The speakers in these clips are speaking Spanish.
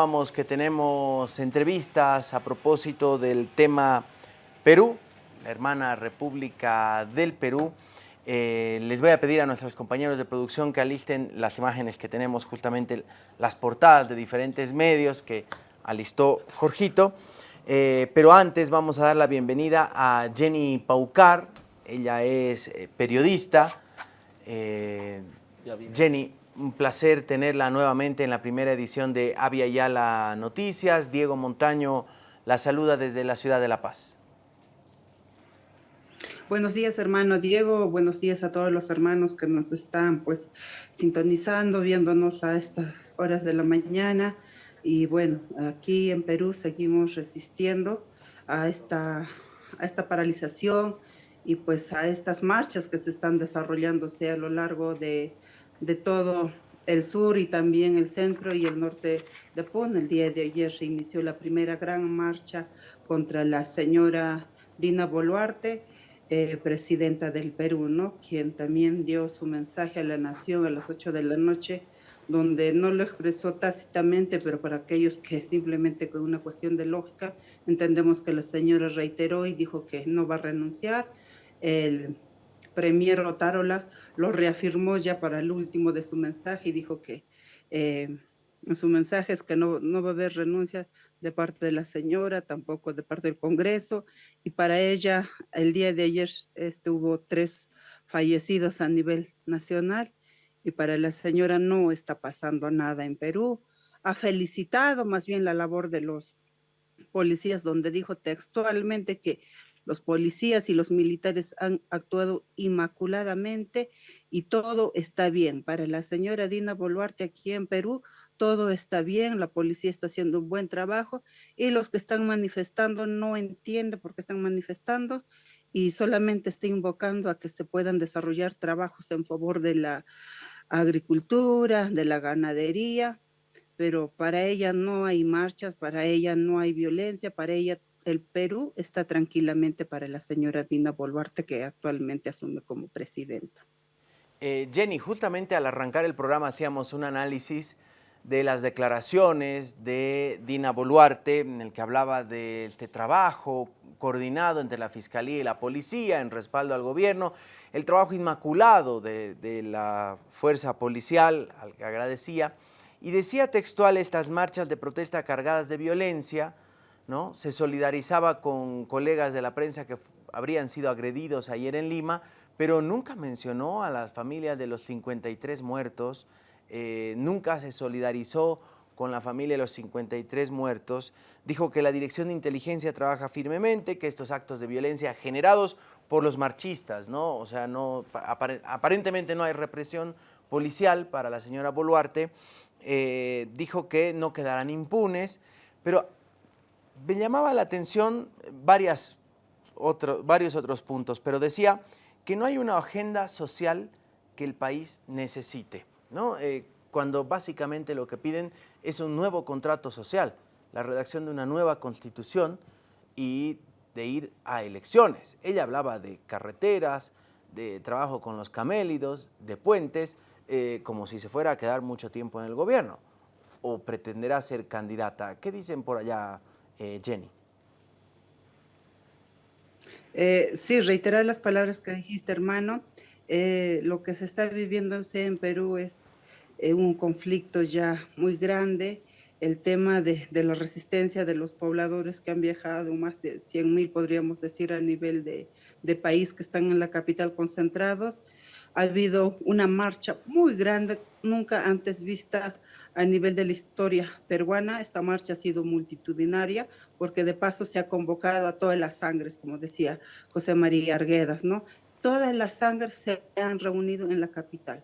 Vamos que tenemos entrevistas a propósito del tema Perú, la hermana República del Perú. Eh, les voy a pedir a nuestros compañeros de producción que alisten las imágenes que tenemos justamente, las portadas de diferentes medios que alistó Jorgito. Eh, pero antes vamos a dar la bienvenida a Jenny Paucar, ella es eh, periodista. Jenny, un placer tenerla nuevamente en la primera edición de Avia Yala Noticias. Diego Montaño la saluda desde la ciudad de La Paz. Buenos días, hermano Diego. Buenos días a todos los hermanos que nos están pues sintonizando, viéndonos a estas horas de la mañana. Y bueno, aquí en Perú seguimos resistiendo a esta, a esta paralización y pues a estas marchas que se están desarrollándose a lo largo de, de todo el sur y también el centro y el norte de. El día de ayer se inició la primera gran marcha contra la señora Dina Boluarte, eh, presidenta del Perú, ¿no? quien también dio su mensaje a la nación a las 8 de la noche, donde no lo expresó tácitamente, pero para aquellos que simplemente con una cuestión de lógica, entendemos que la señora reiteró y dijo que no va a renunciar. El, Premier Otárola lo reafirmó ya para el último de su mensaje y dijo que eh, su mensaje es que no, no va a haber renuncia de parte de la señora, tampoco de parte del Congreso, y para ella el día de ayer este, hubo tres fallecidos a nivel nacional, y para la señora no está pasando nada en Perú. Ha felicitado más bien la labor de los policías, donde dijo textualmente que los policías y los militares han actuado inmaculadamente y todo está bien. Para la señora Dina Boluarte aquí en Perú, todo está bien, la policía está haciendo un buen trabajo y los que están manifestando no entienden por qué están manifestando y solamente está invocando a que se puedan desarrollar trabajos en favor de la agricultura, de la ganadería, pero para ella no hay marchas, para ella no hay violencia, para ella el Perú está tranquilamente para la señora Dina Boluarte, que actualmente asume como presidenta. Eh, Jenny, justamente al arrancar el programa hacíamos un análisis de las declaraciones de Dina Boluarte, en el que hablaba de este trabajo coordinado entre la Fiscalía y la Policía en respaldo al gobierno, el trabajo inmaculado de, de la fuerza policial, al que agradecía, y decía textual estas marchas de protesta cargadas de violencia, ¿no? Se solidarizaba con colegas de la prensa que habrían sido agredidos ayer en Lima, pero nunca mencionó a las familias de los 53 muertos, eh, nunca se solidarizó con la familia de los 53 muertos, dijo que la Dirección de Inteligencia trabaja firmemente, que estos actos de violencia generados por los marchistas, ¿no? O sea, no, aparentemente no hay represión policial para la señora Boluarte, eh, dijo que no quedarán impunes, pero me llamaba la atención varias varios otros puntos, pero decía que no hay una agenda social que el país necesite, ¿no? Eh, cuando básicamente lo que piden es un nuevo contrato social, la redacción de una nueva constitución y de ir a elecciones. Ella hablaba de carreteras, de trabajo con los camélidos, de puentes, eh, como si se fuera a quedar mucho tiempo en el gobierno o pretenderá ser candidata. ¿Qué dicen por allá, eh, Jenny. Eh, sí, reiterar las palabras que dijiste, hermano. Eh, lo que se está viviendo en Perú es un conflicto ya muy grande. El tema de, la resistencia de los pobladores que han viajado, más de 100 mil, podríamos decir, a nivel de país que están en la capital concentrados. Ha habido una marcha muy grande, nunca antes vista a nivel de la historia peruana. Esta marcha ha sido multitudinaria porque de paso se ha convocado a todas las sangres, como decía José María Arguedas, ¿no? Todas las sangres se han reunido en la capital.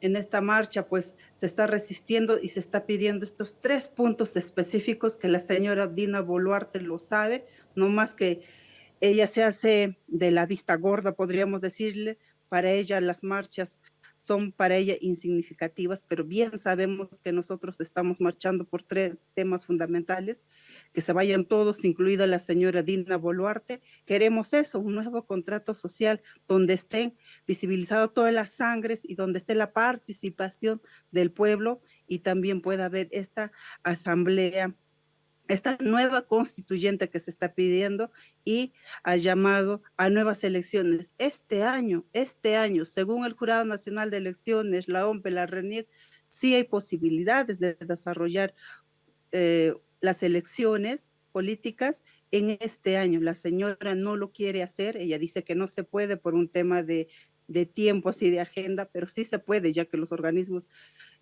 En esta marcha, pues, se está resistiendo y se está pidiendo estos tres puntos específicos que la señora Dina Boluarte lo sabe, no más que ella se hace de la vista gorda, podríamos decirle, para ella las marchas son para ella insignificativas, pero bien sabemos que nosotros estamos marchando por tres temas fundamentales, que se vayan todos, incluida la señora Dina Boluarte. Queremos eso, un nuevo contrato social donde estén visibilizadas todas las sangres y donde esté la participación del pueblo y también pueda haber esta asamblea esta nueva constituyente que se está pidiendo y ha llamado a nuevas elecciones. Este año, este año, según el Jurado Nacional de Elecciones, la OMP, la RENIEC, sí hay posibilidades de desarrollar eh, las elecciones políticas en este año. La señora no lo quiere hacer, ella dice que no se puede por un tema de, de tiempos y de agenda, pero sí se puede, ya que los organismos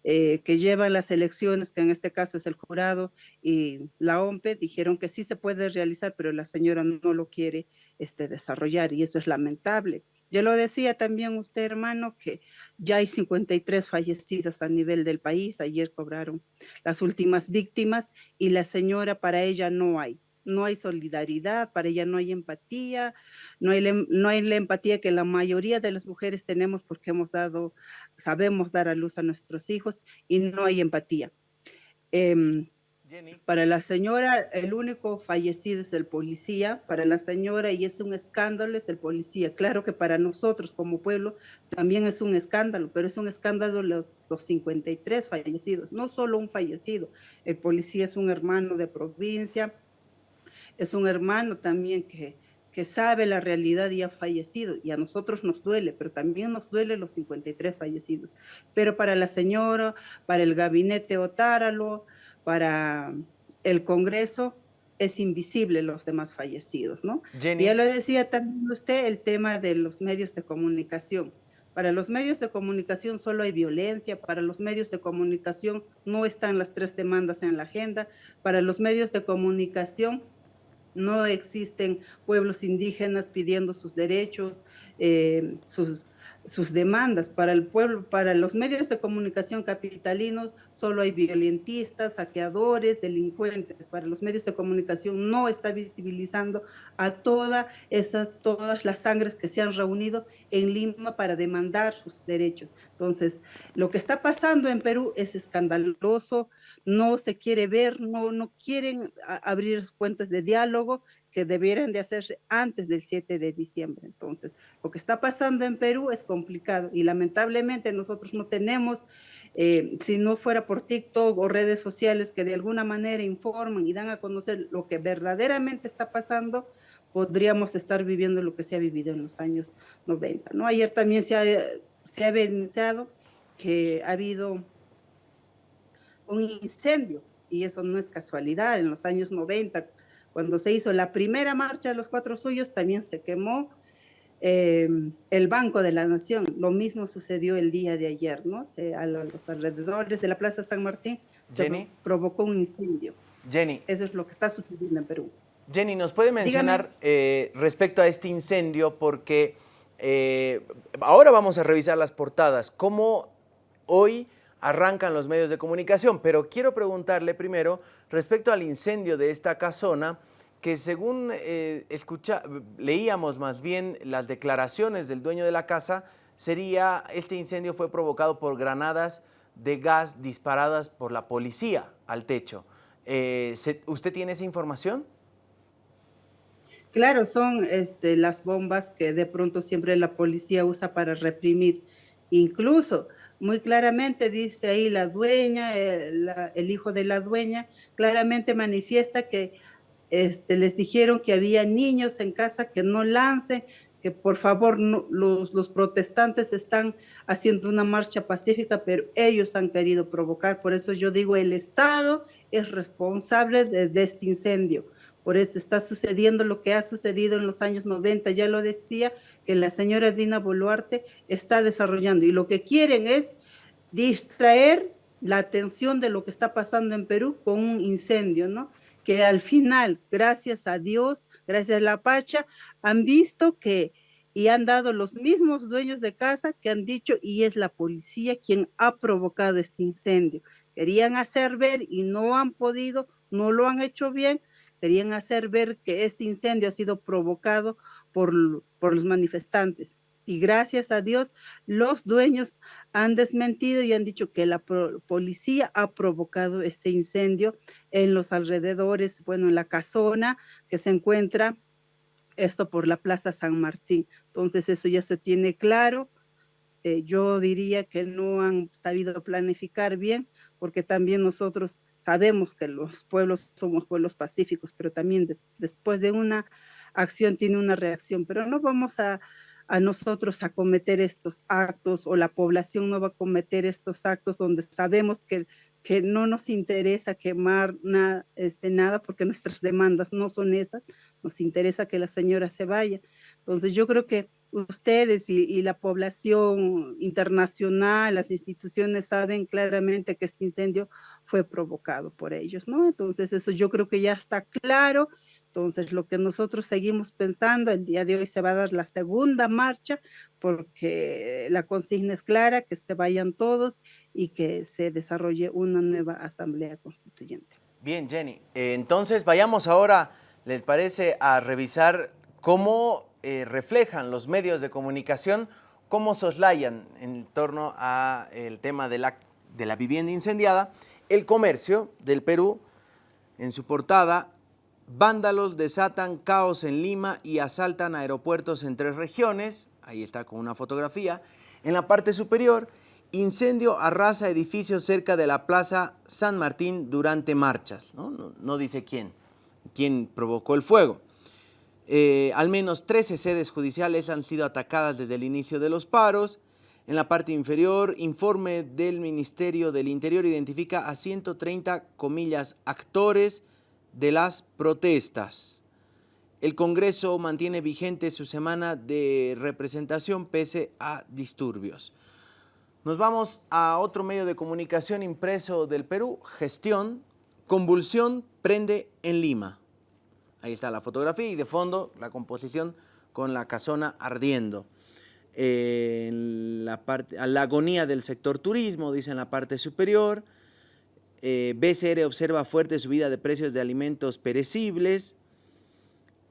eh, que llevan las elecciones, que en este caso es el jurado y la OMPE, dijeron que sí se puede realizar, pero la señora no lo quiere este, desarrollar y eso es lamentable. Yo lo decía también usted, hermano, que ya hay 53 fallecidos a nivel del país. Ayer cobraron las últimas víctimas y la señora para ella no hay no hay solidaridad, para ella no hay empatía, no hay, no hay la empatía que la mayoría de las mujeres tenemos porque hemos dado, sabemos dar a luz a nuestros hijos y no hay empatía. Em, para la señora, el único fallecido es el policía, para la señora, y es un escándalo, es el policía. Claro que para nosotros como pueblo también es un escándalo, pero es un escándalo los, los 53 fallecidos, no solo un fallecido. El policía es un hermano de provincia, es un hermano también que, que sabe la realidad y ha fallecido, y a nosotros nos duele, pero también nos duele los 53 fallecidos. Pero para la señora, para el gabinete Otáralo, para el Congreso, es invisible los demás fallecidos, ¿no? Ya lo decía también usted, el tema de los medios de comunicación. Para los medios de comunicación solo hay violencia, para los medios de comunicación no están las tres demandas en la agenda, para los medios de comunicación no existen pueblos indígenas pidiendo sus derechos, eh, sus, sus demandas. Para el pueblo, para los medios de comunicación capitalinos, solo hay violentistas, saqueadores, delincuentes. Para los medios de comunicación no está visibilizando a todas esas, todas las sangres que se han reunido en Lima para demandar sus derechos. Entonces, lo que está pasando en Perú es escandaloso, no se quiere ver, no, no quieren abrir cuentas de diálogo que debieran de hacerse antes del 7 de diciembre. Entonces, lo que está pasando en Perú es complicado y lamentablemente nosotros no tenemos, eh, si no fuera por TikTok o redes sociales que de alguna manera informan y dan a conocer lo que verdaderamente está pasando, podríamos estar viviendo lo que se ha vivido en los años 90. ¿no? Ayer también se ha, se ha evidenciado que ha habido un incendio y eso no es casualidad. En los años 90, cuando se hizo la primera marcha de los cuatro suyos, también se quemó em, el Banco de la Nación. Lo mismo sucedió el día de ayer, ¿no? Se, a los alrededores de la Plaza San Martín se provocó un incendio. Jenny. Eso es lo que está sucediendo en Perú. Jenny, ¿nos puede mencionar eh, respecto a este incendio? Porque eh, ahora vamos a revisar las portadas. ¿Cómo hoy arrancan los medios de comunicación, pero quiero preguntarle primero respecto al incendio de esta casona, que según eh, escucha, leíamos más bien las declaraciones del dueño de la casa, sería, este incendio fue provocado por granadas de gas disparadas por la policía al techo. Eh, ¿Usted tiene esa información? Claro, son este, las bombas que de pronto siempre la policía usa para reprimir. Incluso muy claramente dice ahí la dueña, el, hijo de la dueña, claramente manifiesta que este, les dijeron que había niños en casa que no lancen, que por favor los, los, protestantes están haciendo una marcha pacífica, pero ellos han querido provocar. Por eso yo digo, el Estado es responsable de este incendio. Por eso está sucediendo lo que ha sucedido en los años 90. Ya lo decía, que la señora Dina Boluarte está desarrollando. Y lo que quieren es distraer la atención de lo que está pasando en Perú con un incendio, ¿no? Que al final, gracias a Dios, gracias a la Pacha, han visto que y han dado los mismos dueños de casa que han dicho y es la policía quien ha provocado este incendio. Querían hacer ver y no han podido, no lo han hecho bien, querían hacer ver que este incendio ha sido provocado por, por los manifestantes. Y gracias a Dios, los dueños han desmentido y han dicho que la policía ha provocado este incendio en los alrededores, bueno, en la casona que se encuentra, esto por la Plaza San Martín. Entonces eso ya se tiene claro. Eh, yo diría que no han sabido planificar bien porque también nosotros sabemos que los pueblos somos pueblos pacíficos, pero también después de una acción tiene una reacción, pero no vamos a, a nosotros a cometer estos actos o la población no va a cometer estos actos donde sabemos que, que no nos interesa quemar nada, este, nada porque nuestras demandas no son esas, nos interesa que la señora se vaya. Entonces yo creo que ustedes y, la población internacional, las instituciones saben claramente que este incendio fue provocado por ellos, ¿no? Entonces eso yo creo que ya está claro. Entonces lo que nosotros seguimos pensando, el día de hoy se va a dar la segunda marcha porque la consigna es clara, que se vayan todos y que se desarrolle una nueva asamblea constituyente. Bien, Jenny. Eh, entonces vayamos ahora, ¿les parece, a revisar cómo eh, reflejan los medios de comunicación cómo soslayan en torno al tema de la, de la vivienda incendiada. El comercio del Perú, en su portada, vándalos desatan caos en Lima y asaltan aeropuertos en tres regiones. Ahí está con una fotografía. En la parte superior, incendio arrasa edificios cerca de la Plaza San Martín durante marchas. No, no dice quién, quién provocó el fuego. Eh, al menos 13 sedes judiciales han sido atacadas desde el inicio de los paros. En la parte inferior, informe del Ministerio del Interior identifica a 130, comillas, actores de las protestas. El Congreso mantiene vigente su semana de representación pese a disturbios. Nos vamos a otro medio de comunicación impreso del Perú, Gestión, Convulsión prende en Lima. Ahí está la fotografía y de fondo la composición con la casona ardiendo. en la, parte, la agonía del sector turismo, dice en la parte superior. Eh, BCR observa fuerte subida de precios de alimentos perecibles.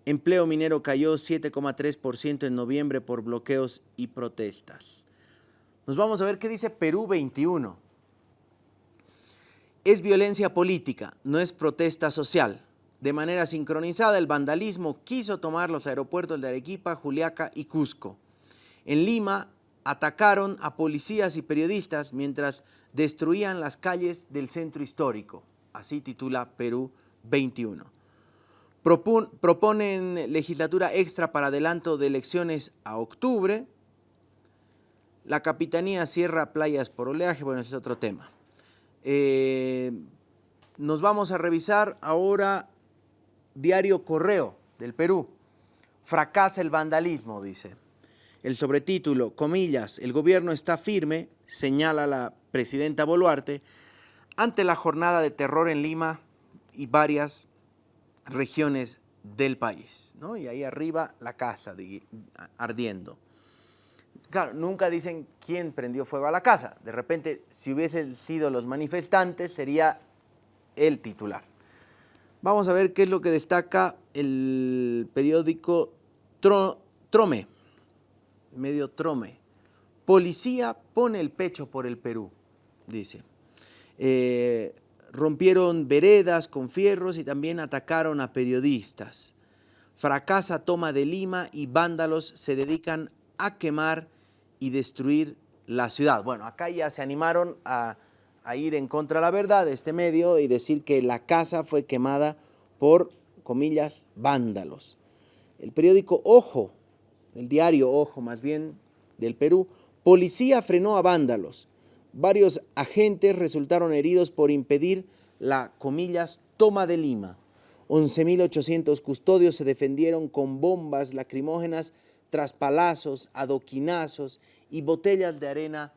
Empleo minero cayó 7,3% en noviembre por bloqueos y protestas. Nos vamos a ver qué dice Perú 21. Es violencia política, no es protesta social. De manera sincronizada, el vandalismo quiso tomar los aeropuertos de Arequipa, Juliaca y Cusco. En Lima atacaron a policías y periodistas mientras destruían las calles del centro histórico. Así titula Perú 21. proponen legislatura extra para adelanto de elecciones a octubre. La Capitanía cierra playas por oleaje, bueno, ese es otro tema. Eh, nos vamos a revisar ahora Diario Correo del Perú. Fracasa el vandalismo, dice. El sobretítulo, comillas, el gobierno está firme, señala la presidenta Boluarte, ante la jornada de terror en Lima y varias regiones del país. ¿no? Y ahí arriba la casa ardiendo. Claro, nunca dicen quién prendió fuego a la casa. De repente, si hubiesen sido los manifestantes, sería el titular. Vamos a ver qué es lo que destaca el periódico Trome, medio Trome. Policía pone el pecho por el Perú, dice. Eh, rompieron veredas con fierros y también atacaron a periodistas. Fracasa toma de Lima y vándalos se dedican a quemar y destruir la ciudad. Bueno, acá ya se animaron a a ir en contra de la verdad de este medio y decir que la casa fue quemada por, comillas, vándalos. El periódico Ojo, el diario Ojo más bien del Perú, policía frenó a vándalos. Varios agentes resultaron heridos por impedir la, comillas, toma de Lima. 11.800 custodios se defendieron con bombas lacrimógenas tras palazos, adoquinazos y botellas de arena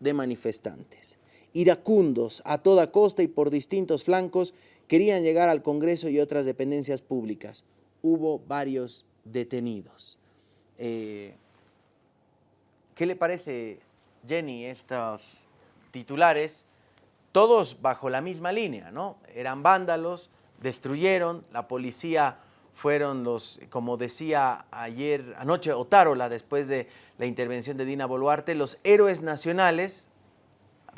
de manifestantes iracundos a toda costa y por distintos flancos querían llegar al Congreso y otras dependencias públicas. Hubo varios detenidos. Eh, ¿Qué le parece, Jenny, estos titulares? Todos bajo la misma línea, ¿no? Eran vándalos, destruyeron, la policía fueron los, como decía ayer, anoche Otárola, después de la intervención de Dina Boluarte, los héroes nacionales,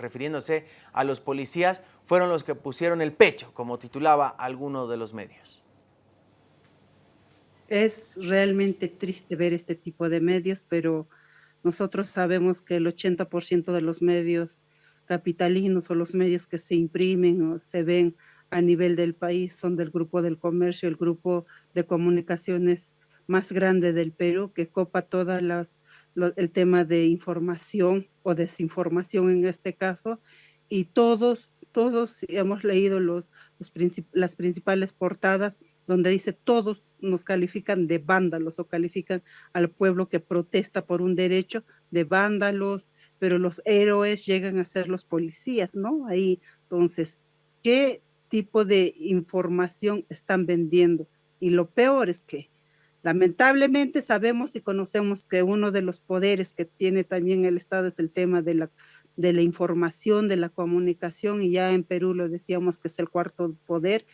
refiriéndose a los policías, fueron los que pusieron el pecho, como titulaba alguno de los medios. Es realmente triste ver este tipo de medios, pero nosotros sabemos que el 80% de los medios capitalinos o los medios que se imprimen o se ven a nivel del país son del grupo del comercio, el grupo de comunicaciones más grande del Perú que copa todas las el tema de información o desinformación en este caso y todos todos hemos leído los, las principales portadas donde dice todos nos califican de vándalos o califican al pueblo que protesta por un derecho de vándalos, pero los héroes llegan a ser los policías, ¿no? Ahí, entonces, ¿qué tipo de información están vendiendo? Y lo peor es que lamentablemente sabemos y conocemos que uno de los poderes que tiene también el Estado es el tema de la, de la información, de la comunicación, y ya en Perú lo decíamos que es el cuarto poder,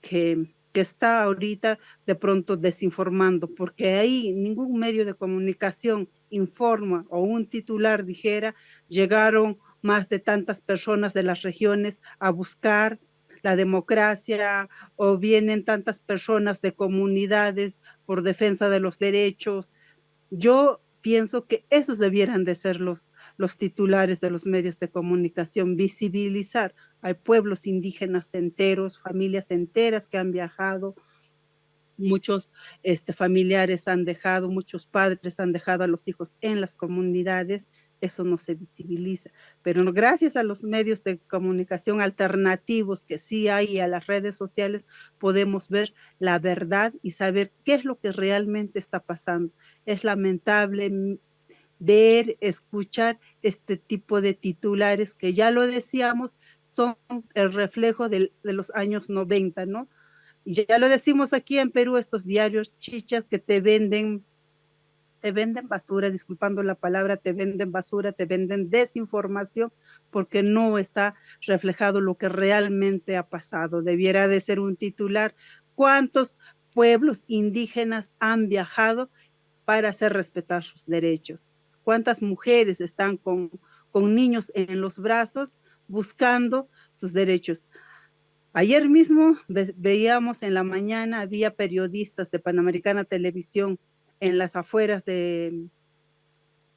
que que está ahorita de pronto desinformando, porque ahí ningún medio de comunicación informa o un titular dijera, llegaron más de tantas personas de las regiones a buscar la democracia o vienen tantas personas de comunidades por defensa de los derechos. Yo pienso que esos debieran de ser los, los titulares de los medios de comunicación, visibilizar a pueblos indígenas enteros, familias enteras que han viajado, muchos este, familiares han dejado, muchos padres han dejado a los hijos en las comunidades, eso no se visibiliza. Pero gracias a los medios de comunicación alternativos que sí hay y a las redes sociales, podemos ver la verdad y saber qué es lo que realmente está pasando. Es lamentable ver, escuchar este tipo de titulares que ya lo decíamos, son el reflejo de los años 90, ¿no? Y ya lo decimos aquí en Perú, estos diarios chichas que te venden, te venden basura, disculpando la palabra, te venden basura, te venden desinformación, porque no está reflejado lo que realmente ha pasado. Debiera de ser un titular. ¿Cuántos pueblos indígenas han viajado para hacer respetar sus derechos? ¿Cuántas mujeres están con, con niños en los brazos buscando sus derechos? Ayer mismo veíamos en la mañana, había periodistas de Panamericana Televisión en las afueras de,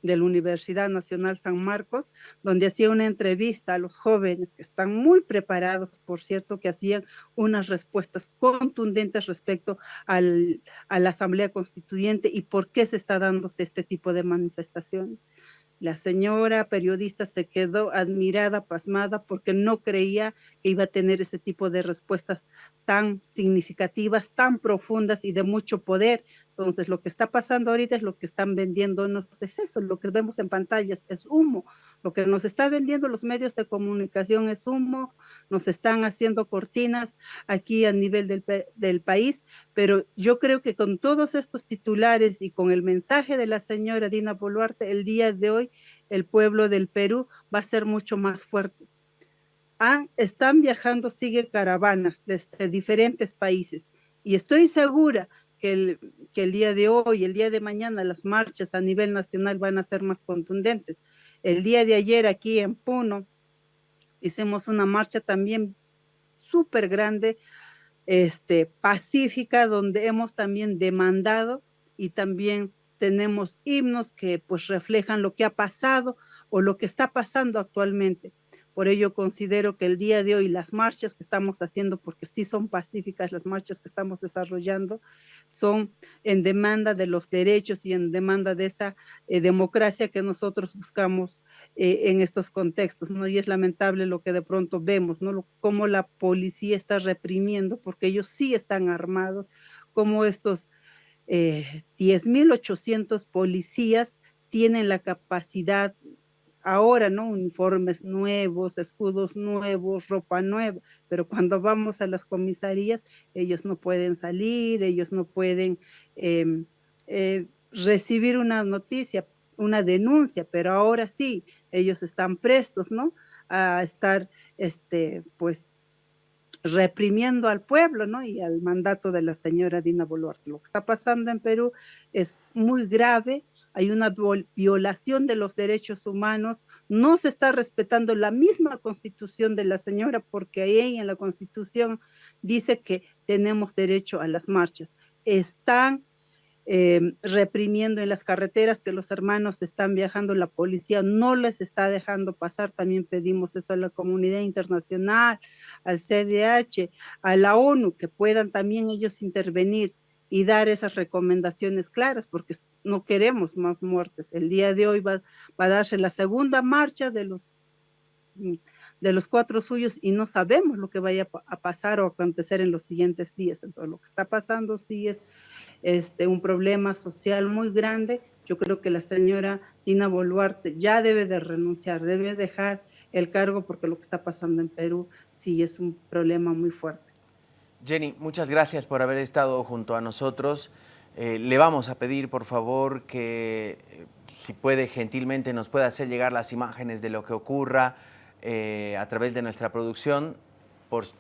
la Universidad Nacional San Marcos, donde hacía una entrevista a los jóvenes que están muy preparados, por cierto, que hacían unas respuestas contundentes respecto al, a la Asamblea Constituyente y por qué se está dándose este tipo de manifestaciones. La señora periodista se quedó admirada, pasmada, porque no creía que iba a tener ese tipo de respuestas tan significativas, tan profundas y de mucho poder. Entonces, lo que está pasando ahorita es lo que están vendiendo, no es eso, lo que vemos en pantallas es humo. Lo que nos está vendiendo los medios de comunicación es humo, nos están haciendo cortinas aquí a nivel del, país, pero yo creo que con todos estos titulares y con el mensaje de la señora Dina Boluarte, el día de hoy el pueblo del Perú va a ser mucho más fuerte. Ah, están viajando, sigue caravanas desde diferentes países y estoy segura que el, que el día de hoy, el día de mañana, las marchas a nivel nacional van a ser más contundentes. El día de ayer aquí en Puno hicimos una marcha también súper grande, este, pacífica, donde hemos también demandado y también tenemos himnos que pues reflejan lo que ha pasado o lo que está pasando actualmente. Por ello considero que el día de hoy las marchas que estamos haciendo, porque sí son pacíficas las marchas que estamos desarrollando, son en demanda de los derechos y en demanda de esa eh, democracia que nosotros buscamos eh, en estos contextos. Y es lamentable lo que de pronto vemos, cómo la policía está reprimiendo, porque ellos sí están armados, como estos eh, 10.800 policías tienen la capacidad ahora, ¿no? Uniformes nuevos, escudos nuevos, ropa nueva, pero cuando vamos a las comisarías, ellos no pueden salir, ellos no pueden eh, eh, recibir una noticia, una denuncia, pero ahora sí, ellos están prestos, ¿no? A estar, este, pues, reprimiendo al pueblo, ¿no? Y al mandato de la señora Dina Boluarte. Lo que está pasando en Perú es muy grave, hay una violación de los derechos humanos, no se está respetando la misma constitución de la señora, porque ahí en la constitución dice que tenemos derecho a las marchas. Están eh, reprimiendo en las carreteras que los hermanos están viajando, la policía no les está dejando pasar, también pedimos eso a la comunidad internacional, al CDH, a la ONU, que puedan también ellos intervenir y dar esas recomendaciones claras, porque no queremos más muertes. El día de hoy va, a darse la segunda marcha de los mm, de los cuatro suyos y no sabemos lo que vaya a pasar o acontecer en los siguientes días. Entonces, lo que está pasando sí es este, un problema social muy grande. Yo creo que la señora Dina Boluarte ya debe de renunciar, debe dejar el cargo porque lo que está pasando en Perú sí es un problema muy fuerte. Jenny, muchas gracias por haber estado junto a nosotros. Eh, le vamos a pedir, por favor, que eh, si puede gentilmente nos pueda hacer llegar las imágenes de lo que ocurra, eh, a través de nuestra producción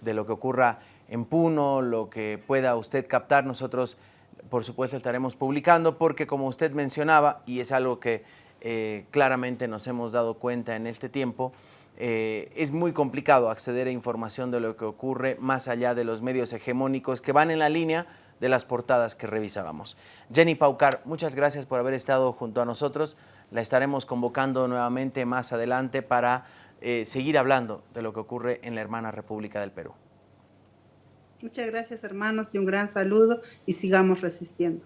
de lo que ocurra en Puno, lo que pueda usted captar, nosotros por supuesto estaremos publicando porque como usted mencionaba, y es algo que claramente nos hemos dado cuenta en este tiempo, eh, es muy complicado acceder a información de lo que ocurre más allá de los medios hegemónicos que van en la línea de las portadas que revisábamos. Jenny Paucar, muchas gracias por haber estado junto a nosotros. La estaremos convocando nuevamente más adelante para eh, seguir hablando de lo que ocurre en la hermana República del Perú. Muchas gracias hermanos y un gran saludo y sigamos resistiendo.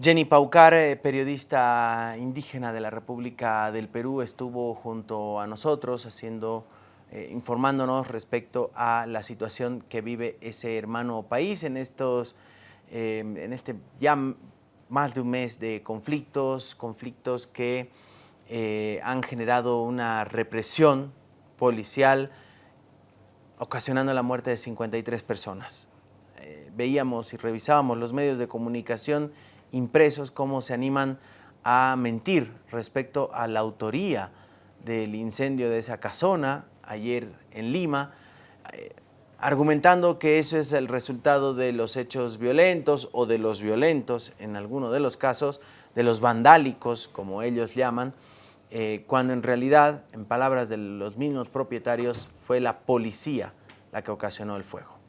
Jenny Paucar, eh, periodista indígena de la República del Perú, estuvo junto a nosotros haciendo, eh, informándonos respecto a la situación que vive ese hermano país en estos, en este ya más de un mes de conflictos, conflictos que eh, han generado una represión policial ocasionando la muerte de 53 personas. Eh, veíamos y revisábamos los medios de comunicación impresos cómo se animan a mentir respecto a la autoría del incendio de esa casona ayer en Lima, eh, argumentando que eso es el resultado de los hechos violentos o de los violentos, en alguno de los casos, de los vandálicos, como ellos llaman, eh, cuando en realidad, en palabras de los mismos propietarios, fue la policía la que ocasionó el fuego.